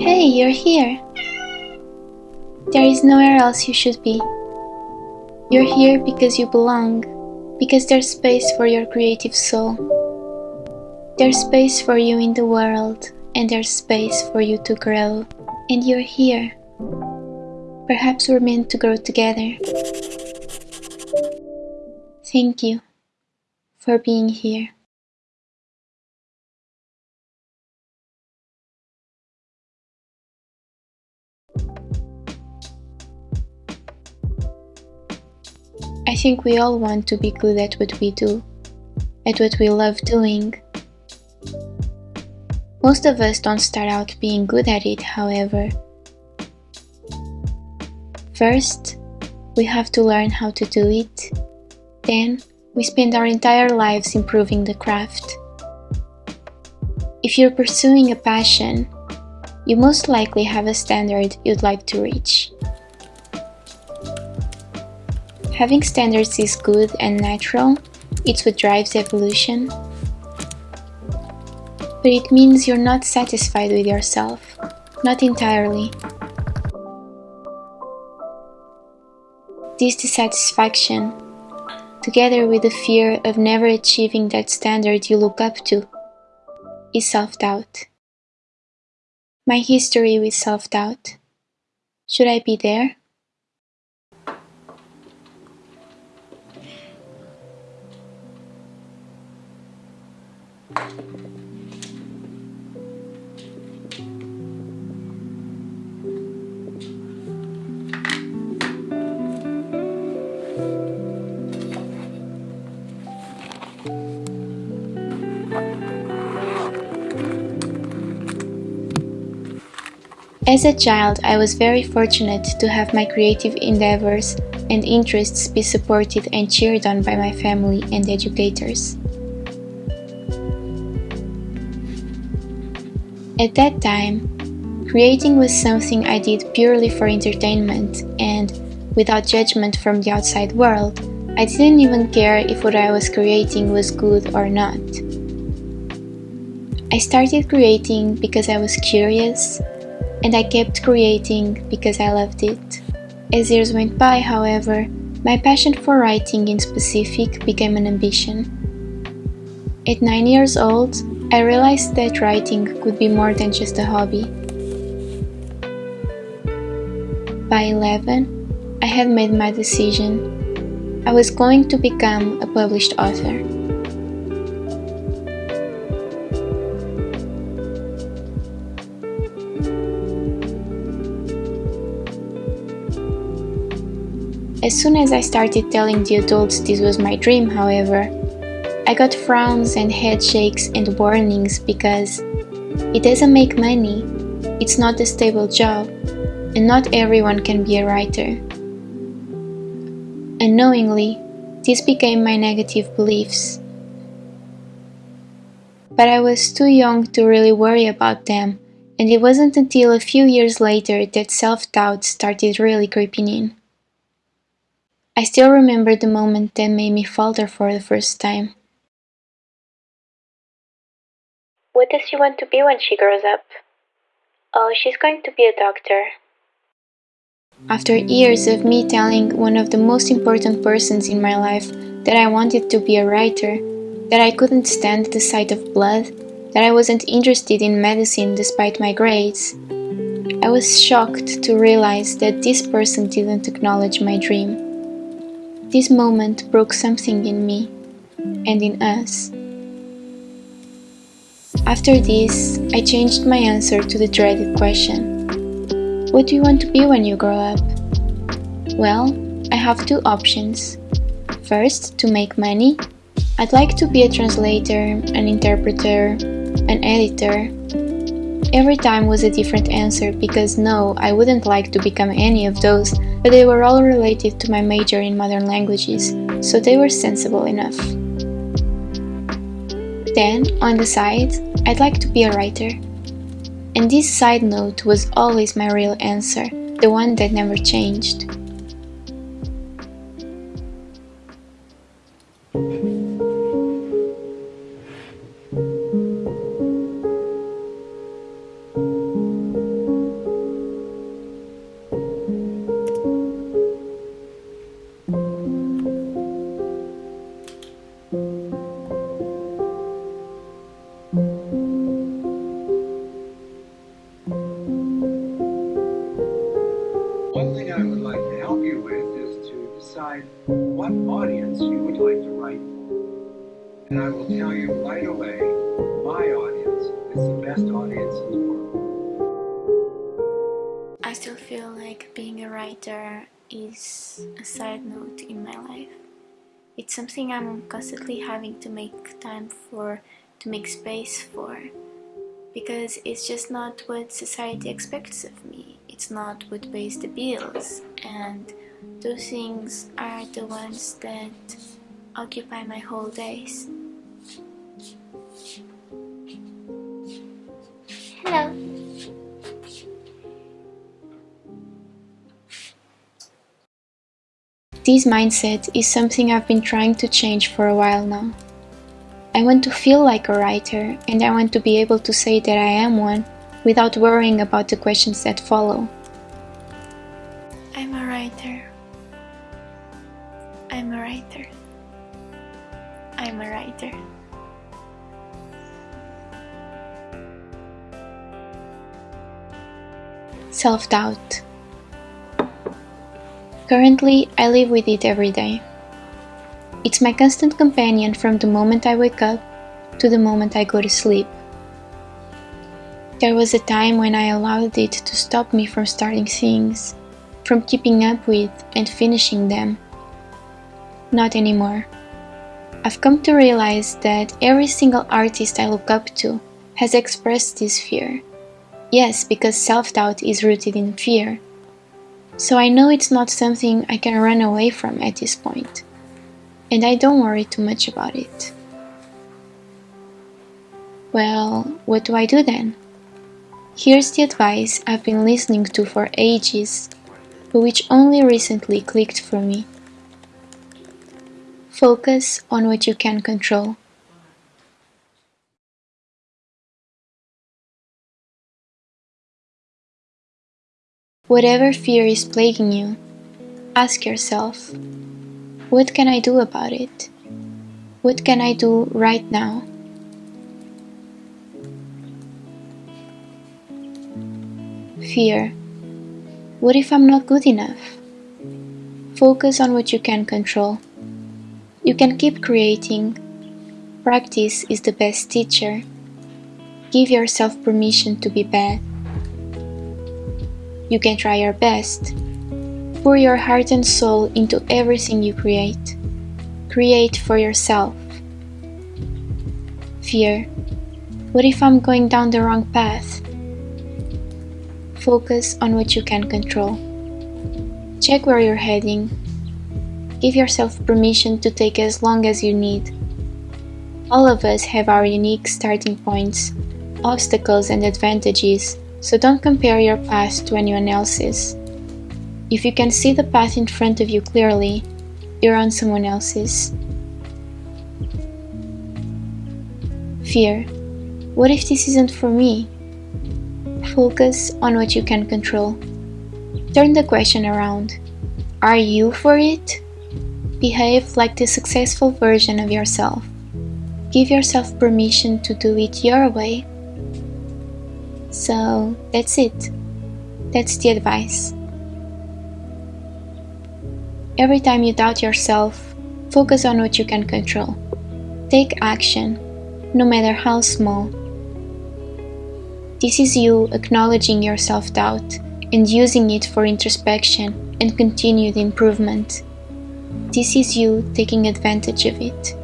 Hey, you're here! There is nowhere else you should be. You're here because you belong, because there's space for your creative soul. There's space for you in the world, and there's space for you to grow, and you're here. Perhaps we're meant to grow together. Thank you for being here. I think we all want to be good at what we do, at what we love doing. Most of us don't start out being good at it, however. First, we have to learn how to do it. Then, we spend our entire lives improving the craft. If you're pursuing a passion, you most likely have a standard you'd like to reach. Having standards is good and natural, it's what drives evolution. But it means you're not satisfied with yourself, not entirely. This dissatisfaction, together with the fear of never achieving that standard you look up to, is self doubt. My history with self doubt. Should I be there? As a child, I was very fortunate to have my creative endeavors and interests be supported and cheered on by my family and educators. At that time, creating was something I did purely for entertainment and, without judgment from the outside world, I didn't even care if what I was creating was good or not. I started creating because I was curious, and I kept creating because I loved it. As years went by, however, my passion for writing in specific became an ambition. At 9 years old, I realized that writing could be more than just a hobby. By 11, I had made my decision. I was going to become a published author. As soon as I started telling the adults this was my dream, however, I got frowns and head shakes and warnings because it doesn't make money, it's not a stable job, and not everyone can be a writer. Unknowingly, this became my negative beliefs. But I was too young to really worry about them, and it wasn't until a few years later that self doubt started really creeping in. I still remember the moment that made me falter for the first time. What does she want to be when she grows up? Oh, she's going to be a doctor. After years of me telling one of the most important persons in my life that I wanted to be a writer, that I couldn't stand the sight of blood, that I wasn't interested in medicine despite my grades, I was shocked to realize that this person didn't acknowledge my dream. This moment broke something in me and in us. After this, I changed my answer to the dreaded question What do you want to be when you grow up? Well, I have two options. First, to make money. I'd like to be a translator, an interpreter, an editor. Every time was a different answer because no, I wouldn't like to become any of those, but they were all related to my major in modern languages, so they were sensible enough. Then, on the side, I'd like to be a writer. And this side note was always my real answer, the one that never changed. Side note in my life. It's something I'm constantly having to make time for, to make space for, because it's just not what society expects of me. It's not what pays the bills, and those things are the ones that occupy my whole days. Hello. This mindset is something I've been trying to change for a while now. I want to feel like a writer and I want to be able to say that I am one without worrying about the questions that follow. I'm a writer. I'm a writer. I'm a writer. Self-doubt. Currently, I live with it every day. It's my constant companion from the moment I wake up to the moment I go to sleep. There was a time when I allowed it to stop me from starting things, from keeping up with and finishing them. Not anymore. I've come to realize that every single artist I look up to has expressed this fear. Yes, because self doubt is rooted in fear. So I know it's not something I can run away from at this. And I don't worry too much about it. Well, what do I do then? Here's the advice I've been listening to for ages, but which only recently clicked for me. Focus on what you can control. Whatever fear is plaguing you, ask yourself, what can I do about it? What can I do right now? Fear. What if I'm not good enough? Focus on what you can control. You can keep creating. Practice is the best teacher. Give yourself permission to be bad. You can try your best. Pour your heart and soul into everything you create. Create for yourself. Fear. What if I'm going down the wrong path? Focus on what you can control. Check where you're heading. Give yourself permission to take as long as you need. All of us have our unique starting points, obstacles, and advantages so don't compare your path to anyone else's. If you can see the path in front of you clearly, you're on someone else's. Fear. What if this isn't for me? Focus on what you can control. Turn the question around. Are you for it? Behave like the successful version of yourself. Give yourself permission to do it your way so that's it. That's the advice. Every time you doubt yourself, focus on what you can control. Take action, no matter how small. This is you acknowledging your self doubt and using it for introspection and continued improvement. This is you taking advantage of it.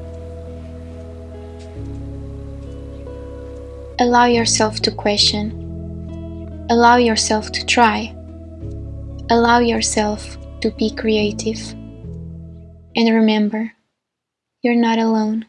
Allow yourself to question. Allow yourself to try. Allow yourself to be creative. And remember, you're not alone.